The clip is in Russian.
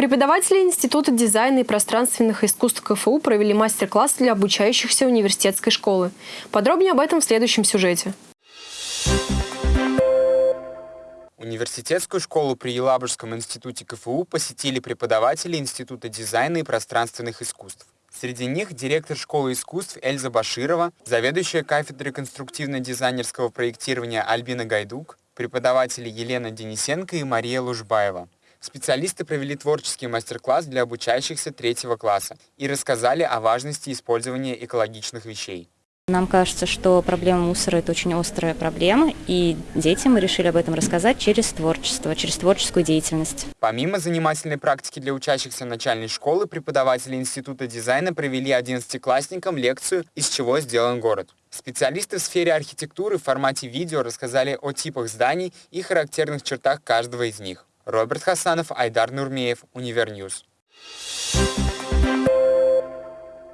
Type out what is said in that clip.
Преподаватели Института дизайна и пространственных искусств КФУ провели мастер-класс для обучающихся университетской школы. Подробнее об этом в следующем сюжете. Университетскую школу при Елабужском институте КФУ посетили преподаватели Института дизайна и пространственных искусств. Среди них директор школы искусств Эльза Баширова, заведующая кафедрой конструктивно-дизайнерского проектирования Альбина Гайдук, преподаватели Елена Денисенко и Мария Лужбаева. Специалисты провели творческий мастер-класс для обучающихся третьего класса и рассказали о важности использования экологичных вещей. Нам кажется, что проблема мусора – это очень острая проблема, и детям мы решили об этом рассказать через творчество, через творческую деятельность. Помимо занимательной практики для учащихся начальной школы, преподаватели Института дизайна провели 11-классникам лекцию «Из чего сделан город». Специалисты в сфере архитектуры в формате видео рассказали о типах зданий и характерных чертах каждого из них. Роберт Хасанов, Айдар Нурмеев, Univer News. Thank.